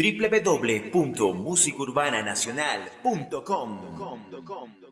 www.musicurbananacional.com